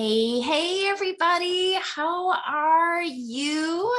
Hey, hey, everybody. How are you?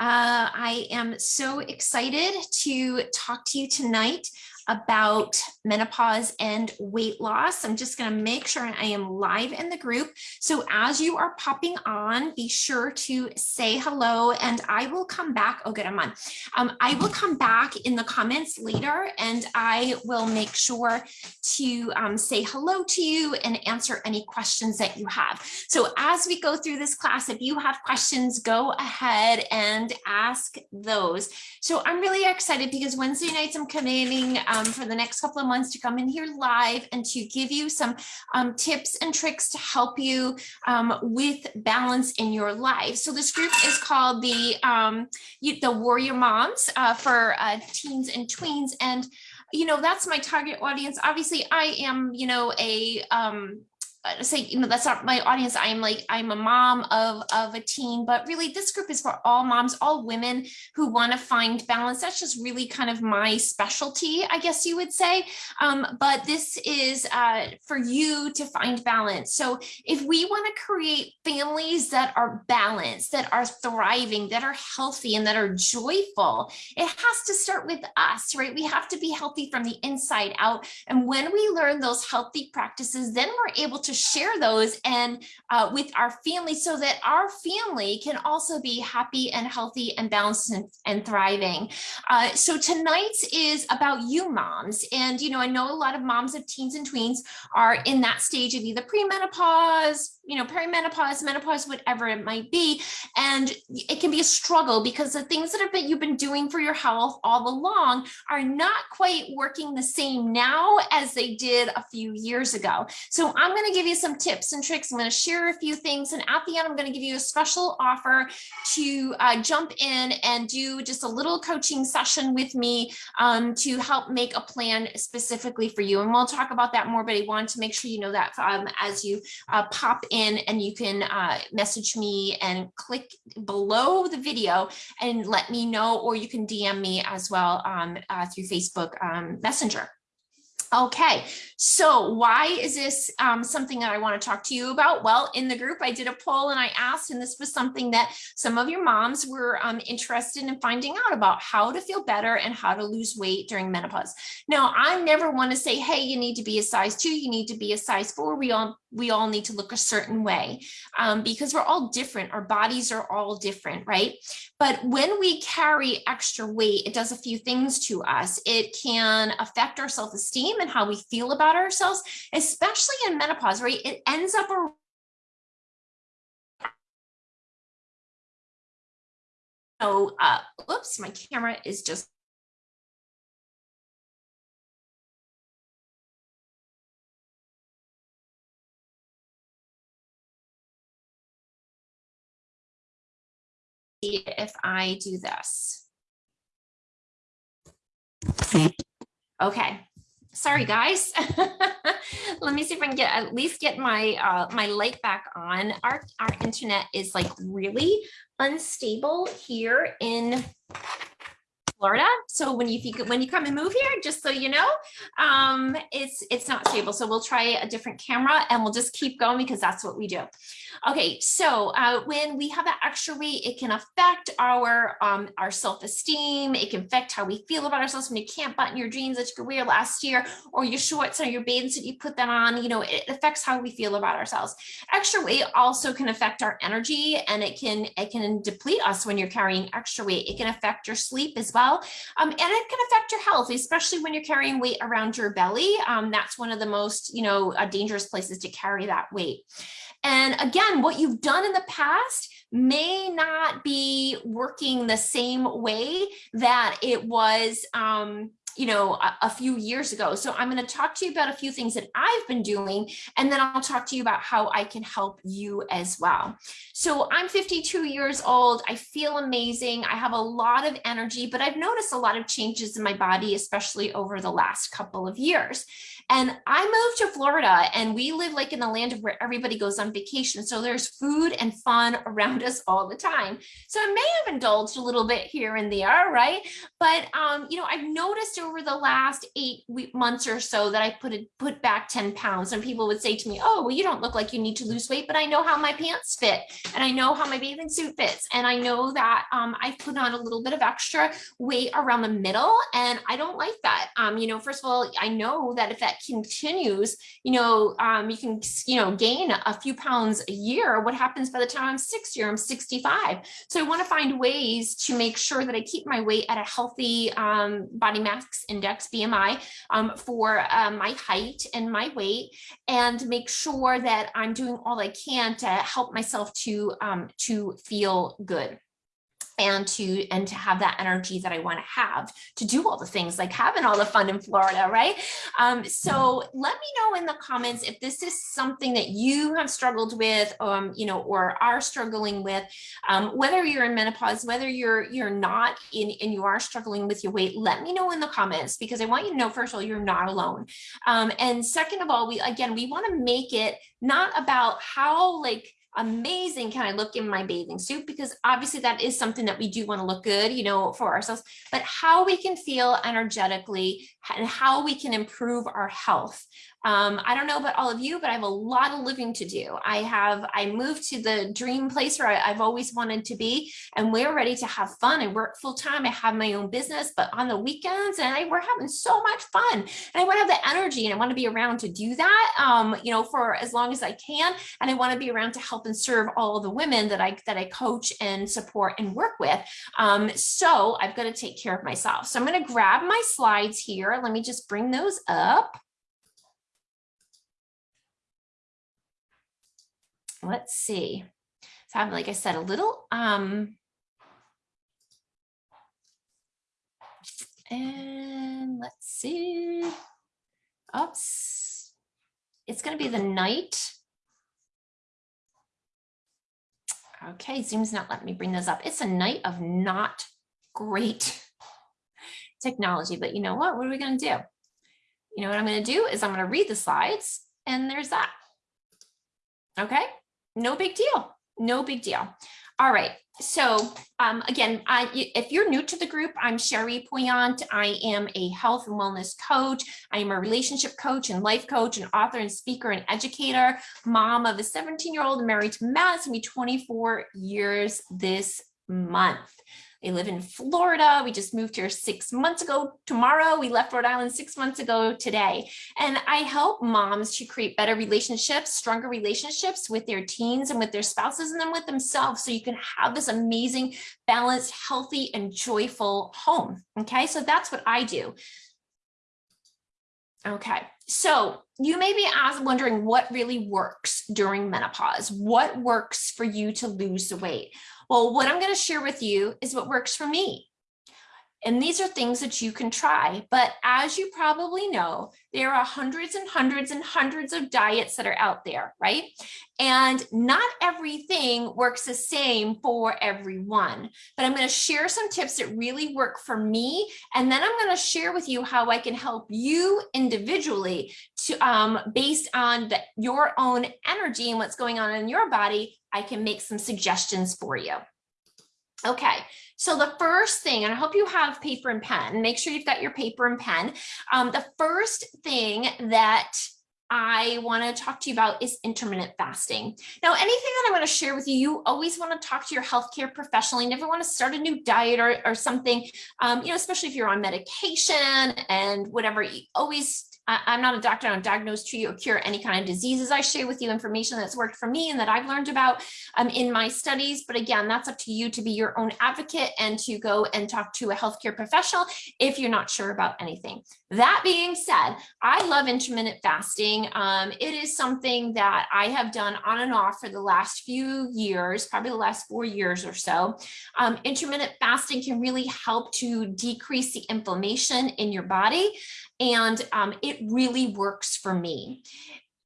Uh, I am so excited to talk to you tonight about menopause and weight loss. I'm just going to make sure I am live in the group. So as you are popping on, be sure to say hello and I will come back. Oh, good, I'm on. Um, I will come back in the comments later and I will make sure to um, say hello to you and answer any questions that you have. So as we go through this class, if you have questions, go ahead and ask those. So I'm really excited because Wednesday nights I'm committing um, for the next couple of months to come in here live and to give you some um, tips and tricks to help you um, with balance in your life. So this group is called the, um, the Warrior Moms uh, for uh, teens and tweens. And you know, that's my target audience. Obviously, I am, you know, a um, say, you know, that's not my audience. I'm like, I'm a mom of, of a teen, but really this group is for all moms, all women who want to find balance. That's just really kind of my specialty, I guess you would say. Um, but this is uh, for you to find balance. So if we want to create families that are balanced, that are thriving, that are healthy and that are joyful, it has to start with us, right? We have to be healthy from the inside out. And when we learn those healthy practices, then we're able to share those and uh, with our family so that our family can also be happy and healthy and balanced and, and thriving. Uh, so tonight's is about you moms. And, you know, I know a lot of moms of teens and tweens are in that stage of either premenopause, you know, perimenopause, menopause, whatever it might be. And it can be a struggle because the things that have been you've been doing for your health all along are not quite working the same now as they did a few years ago. So I'm going to give you some tips and tricks. I'm going to share a few things. And at the end, I'm going to give you a special offer to uh, jump in and do just a little coaching session with me um, to help make a plan specifically for you. And we'll talk about that more, but I want to make sure you know that um, as you uh, pop in and you can uh, message me and click below the video and let me know, or you can DM me as well um, uh, through Facebook um, Messenger. Okay, so why is this um, something that I want to talk to you about? Well, in the group, I did a poll and I asked, and this was something that some of your moms were um, interested in finding out about how to feel better and how to lose weight during menopause. Now, I never want to say, hey, you need to be a size two, you need to be a size four. We all we all need to look a certain way um, because we're all different. Our bodies are all different, right? But when we carry extra weight, it does a few things to us. It can affect our self-esteem and how we feel about ourselves, especially in menopause, right? It ends up a so uh oops my camera is just if I do this. Okay, sorry guys. Let me see if I can get at least get my uh, my light back on. Our our internet is like really unstable here in Florida. So when you think when you come and move here, just so you know, um, it's it's not stable. So we'll try a different camera and we'll just keep going because that's what we do. Okay, so uh, when we have that extra weight, it can affect our um, our self-esteem. It can affect how we feel about ourselves when you can't button your jeans that you could wear last year or your shorts or your bathing suit, you put them on, you know, it affects how we feel about ourselves. Extra weight also can affect our energy and it can it can deplete us when you're carrying extra weight. It can affect your sleep as well. Um, and it can affect your health, especially when you're carrying weight around your belly. Um, that's one of the most, you know, uh, dangerous places to carry that weight. And again, what you've done in the past may not be working the same way that it was um, you know, a, a, few years ago. So I'm going to talk to you about a few things that I've been doing, and then I'll talk to you about how I can help you as well. So I'm 52 years old. I feel amazing. I have a lot of energy, but I've noticed a lot of changes in my body, especially over the last couple of years. And I moved to Florida and we live like in the land of where everybody goes on vacation. So there's food and fun around us all the time. So I may have indulged a little bit here and there, right? But, um, you know, I've noticed over the last eight months or so that I put it, put back 10 pounds and people would say to me, oh, well, you don't look like you need to lose weight, but I know how my pants fit and I know how my bathing suit fits. And I know that um, I put on a little bit of extra weight around the middle and I don't like that. Um, you know, first of all, I know that if that continues, you know, um, you can, you know, gain a few pounds a year. What happens by the time I'm 60 or I'm 65? So I want to find ways to make sure that I keep my weight at a healthy um, body mass index, BMI, um, for uh, my height and my weight, and make sure that I'm doing all I can to help myself to, um, to feel good and to and to have that energy that I want to have to do all the things like having all the fun in Florida, right? Um, so let me know in the comments if this is something that you have struggled with, um, you know, or are struggling with, um, whether you're in menopause, whether you're you're not in and you are struggling with your weight, let me know in the comments because I want you to know first of all you're not alone, um, and second of all, we again we want to make it not about how like amazing can I look in my bathing suit? Because obviously that is something that we do want to look good, you know, for ourselves, but how we can feel energetically and how we can improve our health. Um, I don't know about all of you, but I have a lot of living to do. I have, I moved to the dream place where I, have always wanted to be, and we're ready to have fun. I work full time. I have my own business, but on the weekends, and I, we're having so much fun. And I want to have the energy and I want to be around to do that, um, you know, for as long as I can. And I want to be around to help and serve all the women that I, that I coach and support and work with. Um, so I've got to take care of myself. So I'm going to grab my slides here. Let me just bring those up. Let's see. So I have, like I said, a little, um, and let's see. Oops. It's going to be the night. Okay, Zoom's not letting me bring those up. It's a night of not great technology, but you know what? What are we going to do? You know what I'm going to do is I'm going to read the slides and there's that. Okay no big deal. No big deal. All right. So um, again, I, if you're new to the group, I'm Sherry Poyant. I am a health and wellness coach. I am a relationship coach and life coach and author and speaker and educator, mom of a 17 year old married to Matt. It's gonna be 24 years this month. They live in Florida. We just moved here six months ago. Tomorrow, we left Rhode Island six months ago today. And I help moms to create better relationships, stronger relationships with their teens and with their spouses and then with themselves. So you can have this amazing, balanced, healthy, and joyful home. Okay, so that's what I do. Okay, so you may be asked, wondering what really works during menopause. What works for you to lose the weight? Well, what I'm going to share with you is what works for me. And these are things that you can try. But as you probably know, there are hundreds and hundreds and hundreds of diets that are out there, right? And not everything works the same for everyone. But I'm going to share some tips that really work for me. And then I'm going to share with you how I can help you individually to um, based on the, your own energy and what's going on in your body I can make some suggestions for you. Okay, so the first thing, and I hope you have paper and pen, make sure you've got your paper and pen. Um, the first thing that I want to talk to you about is intermittent fasting. Now, anything that I want to share with you, you always want to talk to your healthcare professional. You never want to start a new diet or, or something, um, you know, especially if you're on medication and whatever, you always I, am not a doctor, I don't diagnose, treat, or cure any kind of diseases. I share with you information that's worked for me and that I've learned about um, in my studies. But again, that's up to you to be your own advocate and to go and talk to a healthcare professional if you're not sure about anything. That being said, I love intermittent fasting. Um, it is something that I have done on and off for the last few years, probably the last four years or so. Um, intermittent fasting can really help to decrease the inflammation in your body and um, it really works for me.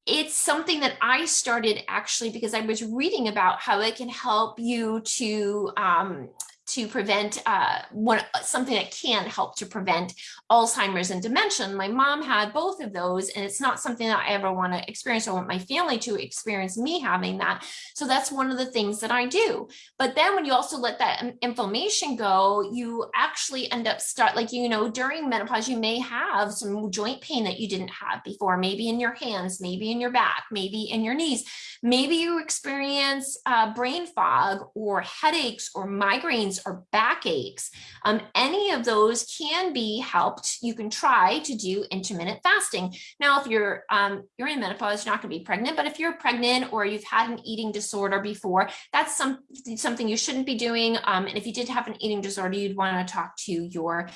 It's something that I started actually because I was reading about how it can help you to um, to prevent uh, one, something that can help to prevent Alzheimer's and dementia. My mom had both of those, and it's not something that I ever want to experience. I want my family to experience me having that. So that's one of the things that I do. But then when you also let that inflammation go, you actually end up start like, you know, during menopause, you may have some joint pain that you didn't have before, maybe in your hands, maybe in your back, maybe in your knees. Maybe you experience uh, brain fog or headaches or migraines or backaches. Um, any of those can be helped. You can try to do intermittent fasting. Now, if you're um, you're in menopause, you're not going to be pregnant, but if you're pregnant or you've had an eating disorder before, that's some, something you shouldn't be doing. Um, and if you did have an eating disorder, you'd want to talk to your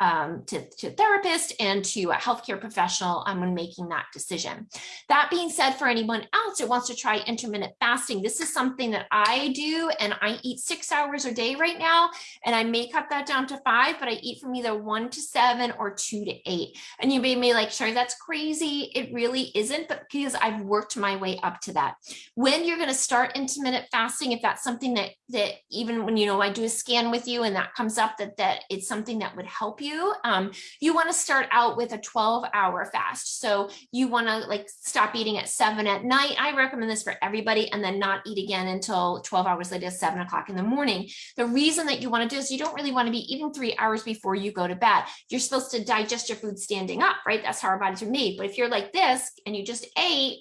um, to, to therapist and to a healthcare professional um, when making that decision. That being said, for anyone else that wants to try intermittent fasting, this is something that I do and I eat six hours a day right now and I may cut that down to five, but I eat from either one to seven or two to eight. And you may be like, sure, that's crazy. It really isn't, but because I've worked my way up to that. When you're going to start intermittent fasting, if that's something that, that even when, you know, I do a scan with you and that comes up that, that it's something that would help you you, um, you want to start out with a 12 hour fast. So you want to like stop eating at seven at night. I recommend this for everybody and then not eat again until 12 hours later, seven o'clock in the morning. The reason that you want to do is you don't really want to be eating three hours before you go to bed. You're supposed to digest your food standing up, right? That's how our bodies are made. But if you're like this and you just ate,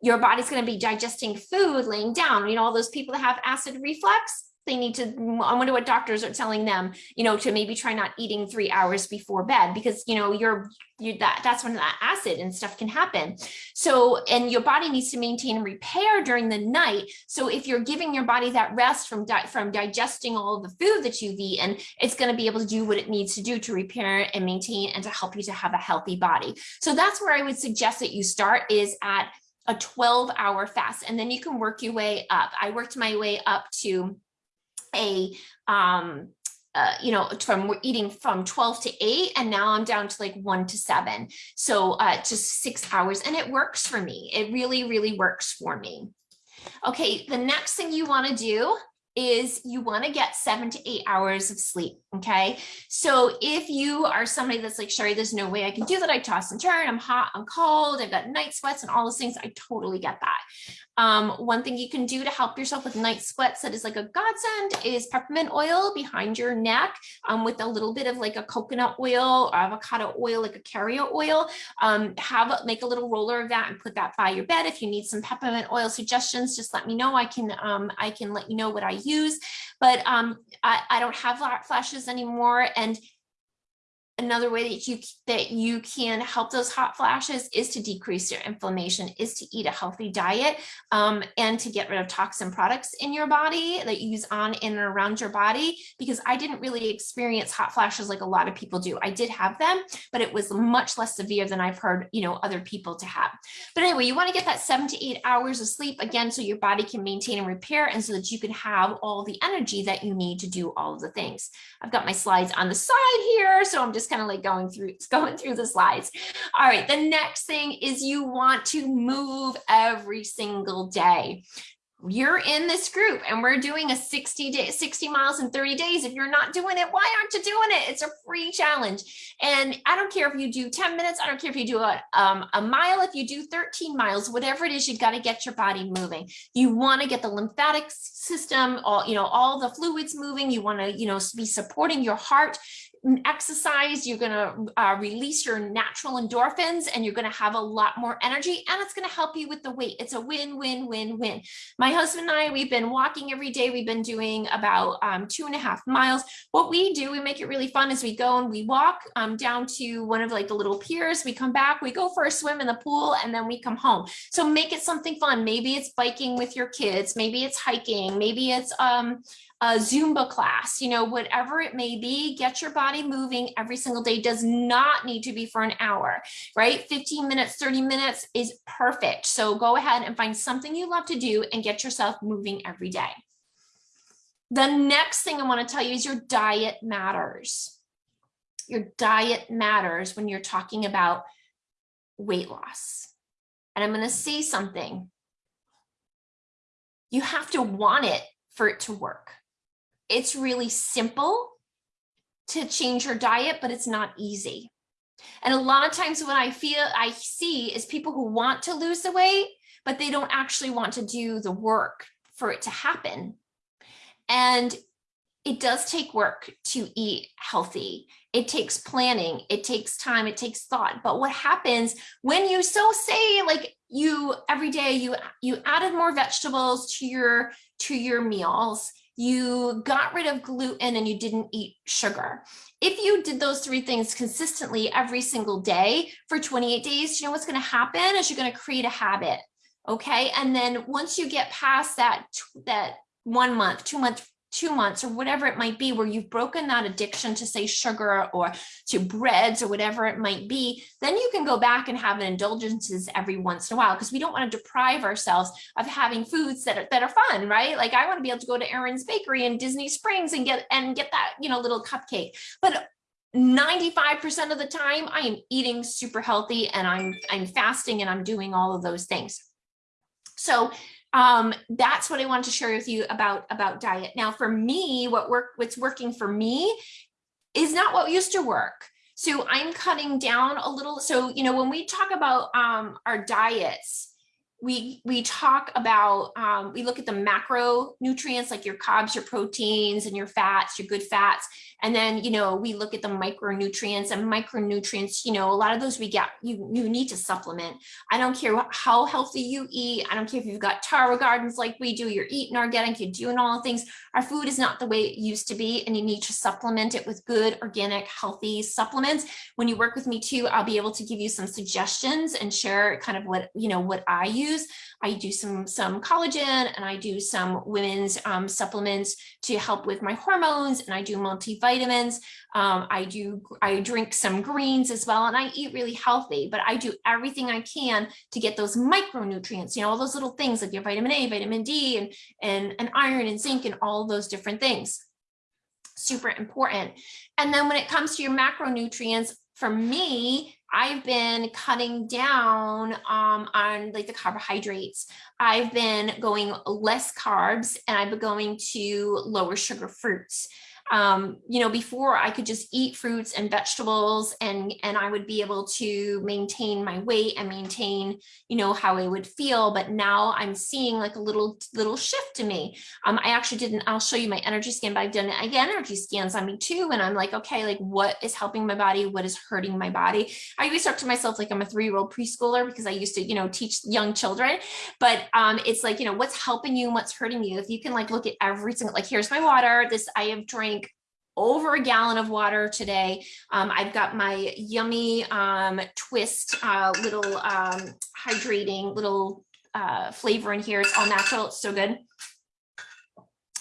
your body's going to be digesting food laying down. You know, all those people that have acid reflux, they need to i wonder what doctors are telling them you know to maybe try not eating three hours before bed because you know you're you that that's when that acid and stuff can happen. So and your body needs to maintain and repair during the night. So if you're giving your body that rest from from digesting all the food that you've eaten it's going to be able to do what it needs to do to repair and maintain and to help you to have a healthy body. So that's where i would suggest that you start is at a 12 hour fast and then you can work your way up. I worked my way up to a um uh, you know, from eating from 12 to 8 and now I'm down to like 1 to 7. So uh, just six hours and it works for me. It really, really works for me. Okay, the next thing you want to do is you want to get seven to eight hours of sleep. Okay. So if you are somebody that's like, Sherry, there's no way I can do that. I toss and turn. I'm hot, I'm cold. I've got night sweats and all those things. I totally get that. Um, one thing you can do to help yourself with night sweats that is like a godsend is peppermint oil behind your neck um, with a little bit of like a coconut oil or avocado oil, like a carrier oil. Um, have make a little roller of that and put that by your bed. If you need some peppermint oil suggestions, just let me know. I can um, I can let you know what I use, but um, I, I don't have flashes anymore. And another way that you that you can help those hot flashes is to decrease your inflammation is to eat a healthy diet um, and to get rid of toxin products in your body that you use on in and around your body because I didn't really experience hot flashes like a lot of people do. I did have them but it was much less severe than I've heard you know other people to have. But anyway you want to get that seven to eight hours of sleep again so your body can maintain and repair and so that you can have all the energy that you need to do all of the things. I've got my slides on the side here so I'm just kind of like going through going through the slides. All right, the next thing is you want to move every single day. You're in this group and we're doing a 60 day 60 miles in 30 days. If you're not doing it why aren't you doing it? It's a free challenge. And i don't care if you do 10 minutes i don't care if you do a, um, a mile if you do 13 miles whatever it is you've got to get your body moving. You want to get the lymphatic system all you know all the fluids moving. You want to you know be supporting your heart exercise, you're going to uh, release your natural endorphins and you're going to have a lot more energy and it's going to help you with the weight. It's a win, win, win, win. My husband and I, we've been walking every day. We've been doing about um, two and a half miles. What we do, we make it really fun is we go and we walk um, down to one of like the little piers. We come back, we go for a swim in the pool and then we come home. So make it something fun. Maybe it's biking with your kids. Maybe it's hiking. Maybe it's, um, a Zumba class, you know, whatever it may be, get your body moving every single day does not need to be for an hour, right? 15 minutes, 30 minutes is perfect. So go ahead and find something you love to do and get yourself moving every day. The next thing I want to tell you is your diet matters. Your diet matters when you're talking about weight loss. And I'm going to say something. You have to want it for it to work it's really simple to change your diet, but it's not easy. And a lot of times what I feel I see is people who want to lose the weight, but they don't actually want to do the work for it to happen. And it does take work to eat healthy. It takes planning, it takes time, it takes thought. But what happens when you so say like you every day you you added more vegetables to your to your meals, you got rid of gluten and you didn't eat sugar. If you did those three things consistently every single day for 28 days, you know what's going to happen is you're going to create a habit. Okay. And then once you get past that, that one month, two month, two months or whatever it might be where you've broken that addiction to say sugar or to breads or whatever it might be then you can go back and have an indulgences every once in a while because we don't want to deprive ourselves of having foods that are that are fun right like i want to be able to go to aaron's bakery in disney springs and get and get that you know little cupcake but 95% of the time I am eating super healthy and I'm I'm fasting and I'm doing all of those things. So um, that's what I wanted to share with you about, about diet. Now, for me, what work, what's working for me is not what used to work. So I'm cutting down a little. So, you know, when we talk about um, our diets, we we talk about um, we look at the macronutrients like your carbs your proteins and your fats your good fats. And then you know we look at the micronutrients and micronutrients you know a lot of those we get you you need to supplement. I don't care how healthy you eat. I don't care if you've got Tower Gardens like we do you're eating organic you're doing all the things. Our food is not the way it used to be and you need to supplement it with good organic healthy supplements. When you work with me too i'll be able to give you some suggestions and share kind of what you know what i use use. I do some, some collagen and I do some women's um, supplements to help with my hormones and I do multivitamins. Um, I do, I drink some greens as well and I eat really healthy, but I do everything I can to get those micronutrients, you know, all those little things like your vitamin A, vitamin D and, and, and iron and zinc and all those different things super important. And then when it comes to your macronutrients, for me, I've been cutting down um, on like the carbohydrates. I've been going less carbs and I've been going to lower sugar fruits um, you know, before I could just eat fruits and vegetables and, and I would be able to maintain my weight and maintain, you know, how I would feel. But now I'm seeing like a little, little shift to me. Um, I actually didn't, I'll show you my energy scan, but I've done energy scans on me too. And I'm like, okay, like what is helping my body? What is hurting my body? I always talk to myself like I'm a three-year-old preschooler because I used to, you know, teach young children, but um, it's like, you know, what's helping you and what's hurting you. If you can like look at every single, like here's my water, this I have drank over a gallon of water today. Um, I've got my yummy um, twist uh, little um, hydrating little uh, flavor in here. It's all natural. It's so good.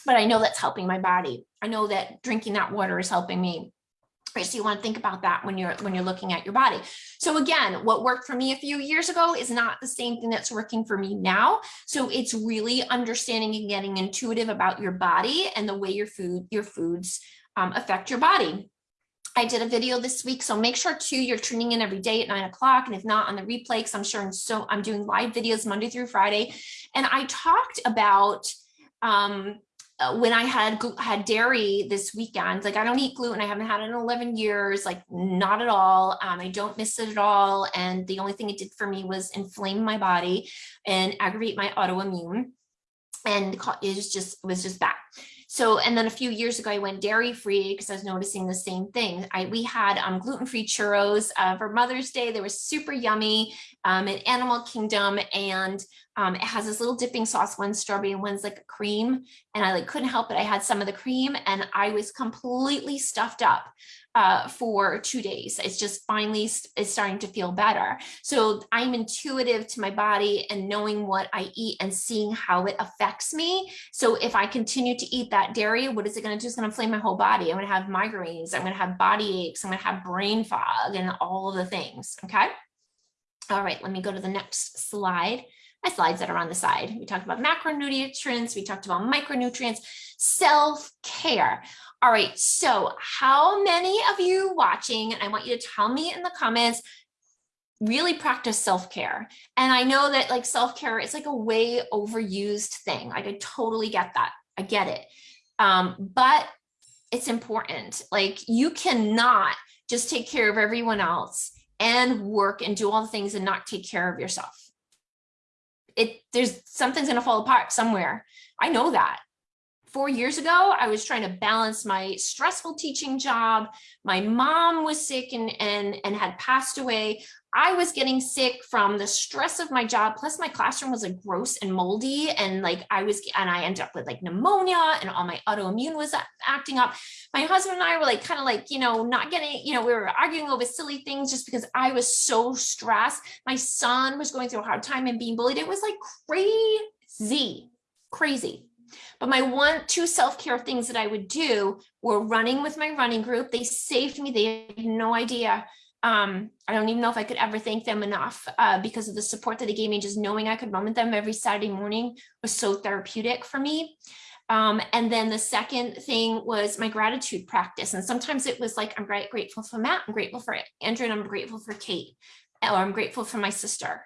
But I know that's helping my body. I know that drinking that water is helping me. Right, so you want to think about that when you're when you're looking at your body. So again, what worked for me a few years ago is not the same thing that's working for me now. So it's really understanding and getting intuitive about your body and the way your food your foods um, affect your body. I did a video this week, so make sure too you're tuning in every day at nine o'clock, and if not on the replay, because I'm sure I'm so I'm doing live videos Monday through Friday, and I talked about um, uh, when I had had dairy this weekend. Like I don't eat gluten, I haven't had it in 11 years, like not at all. Um, I don't miss it at all, and the only thing it did for me was inflame my body and aggravate my autoimmune, and it was just it was just bad. So, and then a few years ago, I went dairy free because I was noticing the same thing. I we had um, gluten free churros uh, for Mother's Day. They were super yummy um, Animal Kingdom, and um, it has this little dipping sauce. One's strawberry and one's like a cream, and I like couldn't help it. I had some of the cream, and I was completely stuffed up uh, for two days. It's just finally is starting to feel better. So I'm intuitive to my body and knowing what I eat and seeing how it affects me. So if I continue to eat that dairy, what is it going to do? It's going to inflame my whole body. I'm going to have migraines. I'm going to have body aches. I'm going to have brain fog and all of the things. Okay. All right, let me go to the next slide my slides that are on the side. We talked about macronutrients, we talked about micronutrients, self-care. All right, so how many of you watching, and I want you to tell me in the comments, really practice self-care. And I know that like self-care is like a way overused thing. I totally get that. I get it. Um, but it's important. Like you cannot just take care of everyone else and work and do all the things and not take care of yourself. It there's something's going to fall apart somewhere. I know that four years ago, I was trying to balance my stressful teaching job. My mom was sick and, and, and had passed away. I was getting sick from the stress of my job. Plus my classroom was like gross and moldy. And like I was, and I ended up with like pneumonia and all my autoimmune was acting up. My husband and I were like, kind of like, you know, not getting, you know, we were arguing over silly things just because I was so stressed. My son was going through a hard time and being bullied. It was like crazy, crazy. But my one, two self-care things that I would do were running with my running group. They saved me. They had no idea. Um, I don't even know if I could ever thank them enough uh, because of the support that they gave me. Just knowing I could run with them every Saturday morning was so therapeutic for me. Um, and then the second thing was my gratitude practice. And sometimes it was like, I'm grateful for Matt, I'm grateful for Andrew, and I'm grateful for Kate, or I'm grateful for my sister.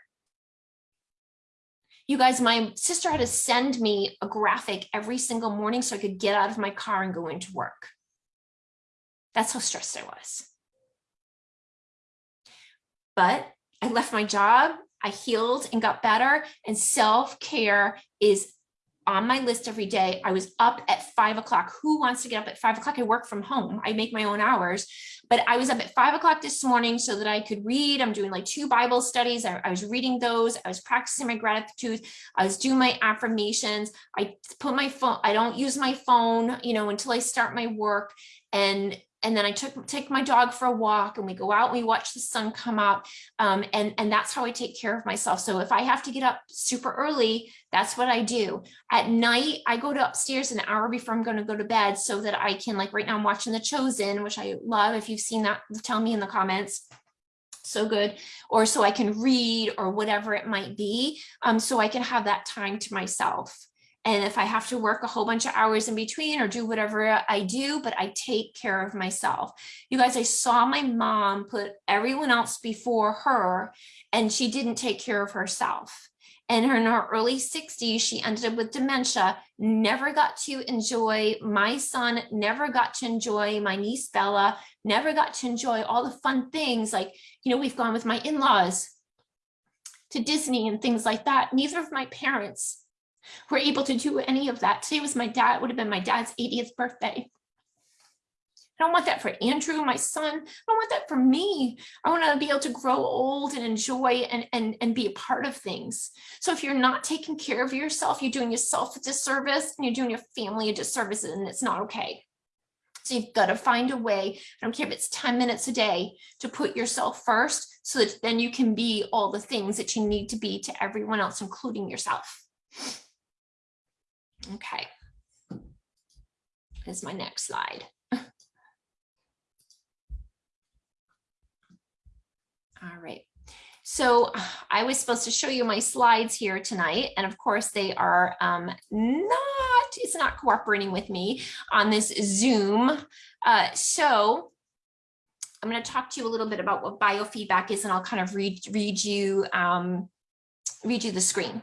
You guys, my sister had to send me a graphic every single morning so I could get out of my car and go into work. That's how stressed I was. But I left my job, I healed and got better and self-care is on my list every day. I was up at five o'clock. Who wants to get up at five o'clock? I work from home. I make my own hours, but I was up at five o'clock this morning so that I could read. I'm doing like two Bible studies. I, I, was reading those. I was practicing my gratitude. I was doing my affirmations. I put my phone, I don't use my phone, you know, until I start my work. And and then I took take my dog for a walk and we go out and we watch the sun come up um, and and that's how I take care of myself. So if I have to get up super early that's what I do. At night I go to upstairs an hour before I'm going to go to bed so that I can like right now I'm watching The Chosen which I love. If you've seen that tell me in the comments. So good. Or so I can read or whatever it might be um, so I can have that time to myself and if I have to work a whole bunch of hours in between or do whatever I do, but I take care of myself. You guys, I saw my mom put everyone else before her and she didn't take care of herself. And in her early 60s, she ended up with dementia, never got to enjoy my son, never got to enjoy my niece Bella, never got to enjoy all the fun things like, you know, we've gone with my in-laws to Disney and things like that. Neither of my parents were able to do any of that. Today was my dad, would have been my dad's 80th birthday. I don't want that for Andrew, my son. I don't want that for me. I want to be able to grow old and enjoy and, and, and be a part of things. So if you're not taking care of yourself, you're doing yourself a disservice and you're doing your family a disservice and it's not okay. So you've got to find a way, I don't care if it's 10 minutes a day, to put yourself first so that then you can be all the things that you need to be to everyone else, including yourself. Okay. Here's my next slide. All right. So I was supposed to show you my slides here tonight. And of course they are um, not, it's not cooperating with me on this Zoom. Uh, so I'm going to talk to you a little bit about what biofeedback is, and I'll kind of read, read you, um, read you the screen.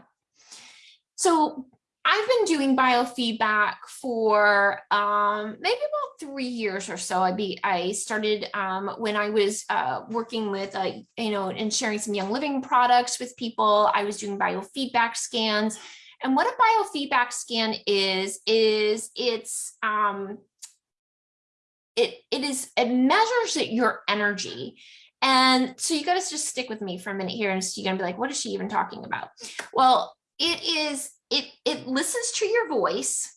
So I've been doing biofeedback for um, maybe about three years or so. I be I started um, when I was uh, working with uh, you know and sharing some Young Living products with people. I was doing biofeedback scans, and what a biofeedback scan is is it's um, it it is it measures your energy. And so you to just stick with me for a minute here and so you're gonna be like, what is she even talking about? Well, it is it, it listens to your voice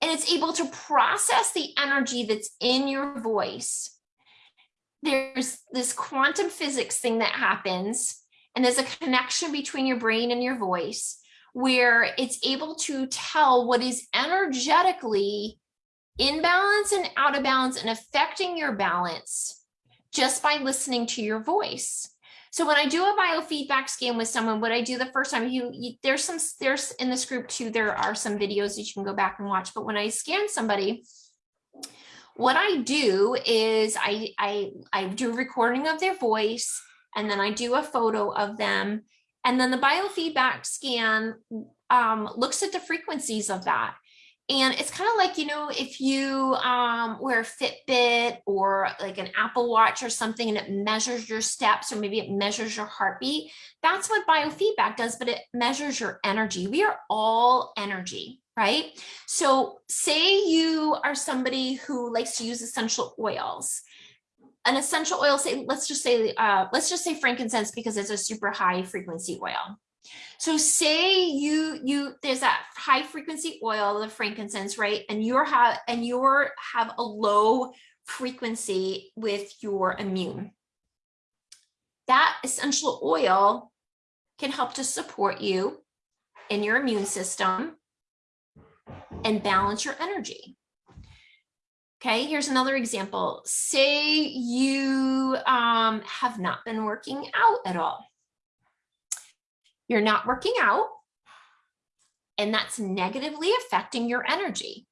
and it's able to process the energy that's in your voice. There's this quantum physics thing that happens and there's a connection between your brain and your voice where it's able to tell what is energetically in balance and out of balance and affecting your balance just by listening to your voice. So when I do a biofeedback scan with someone, what I do the first time, you, you, there's some, there's in this group too, there are some videos that you can go back and watch. But when I scan somebody, what I do is I, I, I do a recording of their voice and then I do a photo of them. And then the biofeedback scan um, looks at the frequencies of that. And it's kind of like, you know, if you um, wear a Fitbit or like an Apple Watch or something and it measures your steps or maybe it measures your heartbeat, that's what biofeedback does, but it measures your energy. We are all energy, right? So say you are somebody who likes to use essential oils an essential oil say let's just say uh, let's just say frankincense because it's a super high frequency oil so say you you there's that high frequency oil, the frankincense, right? And you're have and you're have a low frequency with your immune. That essential oil can help to support you in your immune system and balance your energy. Okay, here's another example. Say you um, have not been working out at all you're not working out and that's negatively affecting your energy.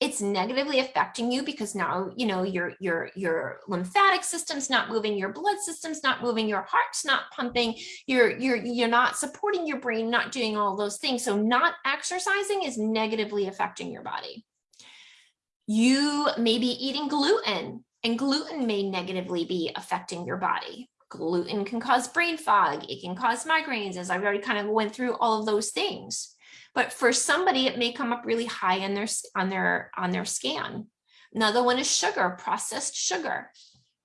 It's negatively affecting you because now you know your your your lymphatic system's not moving your blood system's not moving your heart's not pumping you're you're you're not supporting your brain not doing all those things. So not exercising is negatively affecting your body. You may be eating gluten and gluten may negatively be affecting your body gluten can cause brain fog. It can cause migraines, as I've already kind of went through all of those things. But for somebody, it may come up really high on their, on their, on their scan. Another one is sugar, processed sugar.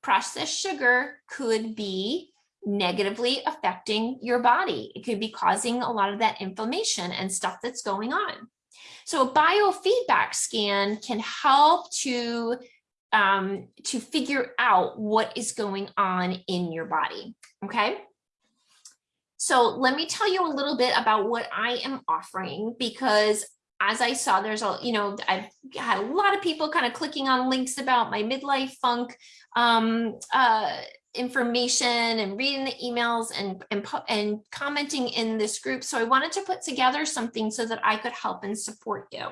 Processed sugar could be negatively affecting your body. It could be causing a lot of that inflammation and stuff that's going on. So a biofeedback scan can help to um, to figure out what is going on in your body. Okay. So let me tell you a little bit about what I am offering because as I saw, there's a, you know, I've had a lot of people kind of clicking on links about my midlife funk um, uh, information and reading the emails and, and, and commenting in this group. So I wanted to put together something so that I could help and support you.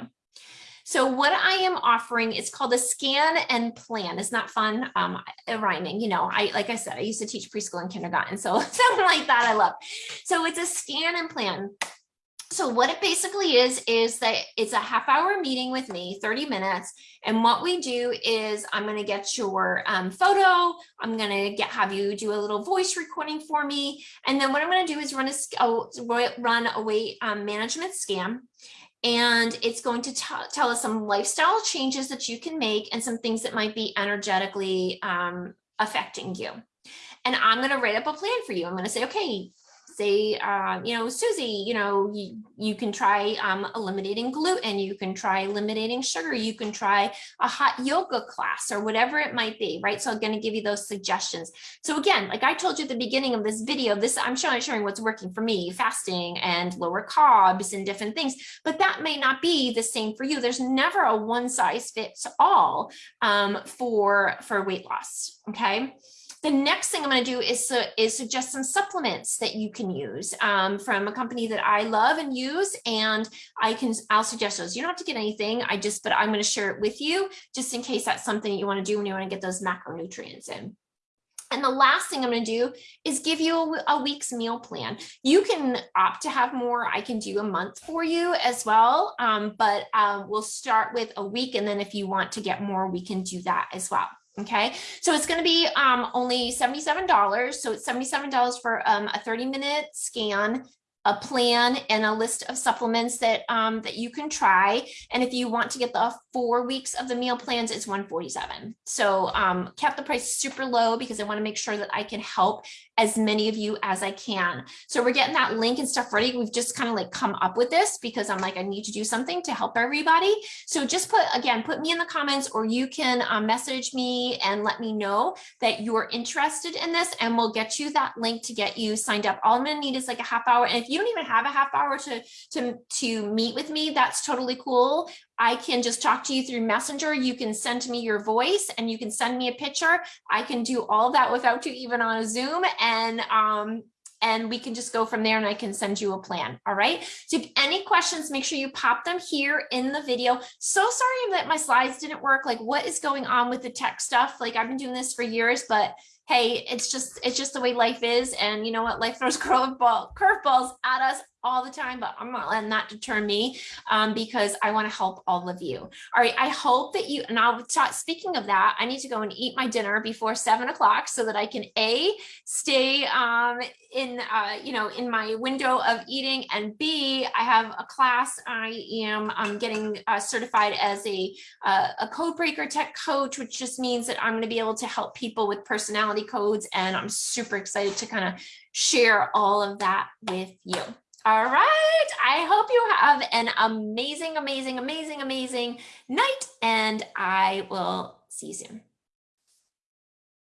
So what I am offering is called a scan and plan. It's not fun um, rhyming, you know, I like I said, I used to teach preschool and kindergarten, so something like that I love. So it's a scan and plan. So what it basically is, is that it's a half hour meeting with me, 30 minutes. And what we do is I'm going to get your um, photo. I'm going to get have you do a little voice recording for me. And then what I'm going to do is run a, run a weight um, management scan and it's going to tell us some lifestyle changes that you can make and some things that might be energetically um, affecting you. And I'm going to write up a plan for you. I'm going to say, okay, say, uh, you know, Susie, you know, you, you can try um, eliminating gluten, you can try eliminating sugar, you can try a hot yoga class or whatever it might be, right? So I'm going to give you those suggestions. So again, like I told you at the beginning of this video, this I'm showing, showing what's working for me, fasting and lower carbs and different things, but that may not be the same for you. There's never a one size fits all um, for, for weight loss, okay? The next thing I'm going to do is, uh, is suggest some supplements that you can use um, from a company that I love and use. And I can, I'll suggest those. You don't have to get anything. I just, but I'm going to share it with you just in case that's something you want to do when you want to get those macronutrients in. And the last thing I'm going to do is give you a, a, week's meal plan. You can opt to have more. I can do a month for you as well. Um, but um, we'll start with a week. And then if you want to get more, we can do that as well. Okay, so it's going to be um, only $77. So it's $77 for um, a 30 minute scan a plan and a list of supplements that um, that you can try. And if you want to get the four weeks of the meal plans, it's 147. So um, kept the price super low because I want to make sure that I can help as many of you as I can. So we're getting that link and stuff ready. We've just kind of like come up with this because I'm like, I need to do something to help everybody. So just put, again, put me in the comments or you can um, message me and let me know that you're interested in this and we'll get you that link to get you signed up. All I'm to need is like a half hour. And if you don't even have a half hour to, to, to meet with me, that's totally cool. I can just talk to you through messenger. You can send me your voice and you can send me a picture. I can do all that without you even on a Zoom and um, and we can just go from there and I can send you a plan. All right. So if any questions, make sure you pop them here in the video. So sorry that my slides didn't work. Like what is going on with the tech stuff? Like I've been doing this for years, but hey, it's just it's just the way life is. And you know what? Life throws curveball curveballs at us all the time, but I'm not letting that deter me um, because I want to help all of you. All right. I hope that you, and I'll speaking of that, I need to go and eat my dinner before seven o'clock so that I can A, stay um, in, uh, you know, in my window of eating and B, I have a class. I am um, getting uh, certified as a, uh, a code breaker tech coach, which just means that I'm going to be able to help people with personality codes. And I'm super excited to kind of share all of that with you. All right. I hope you have an amazing, amazing, amazing, amazing night, and I will see you soon.